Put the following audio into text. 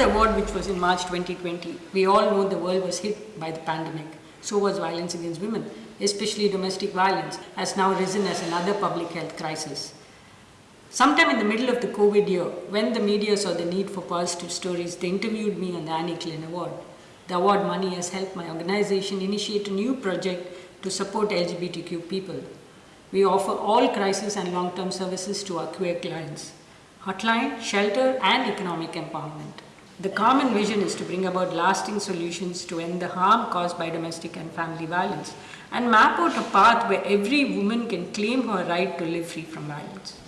the award, which was in March 2020, we all know the world was hit by the pandemic. So was violence against women, especially domestic violence, has now risen as another public health crisis. Sometime in the middle of the COVID year, when the media saw the need for positive stories, they interviewed me on the Anne Klein Award. The award money has helped my organization initiate a new project to support LGBTQ people. We offer all crisis and long-term services to our queer clients. Hotline, shelter and economic empowerment. The common vision is to bring about lasting solutions to end the harm caused by domestic and family violence and map out a path where every woman can claim her right to live free from violence.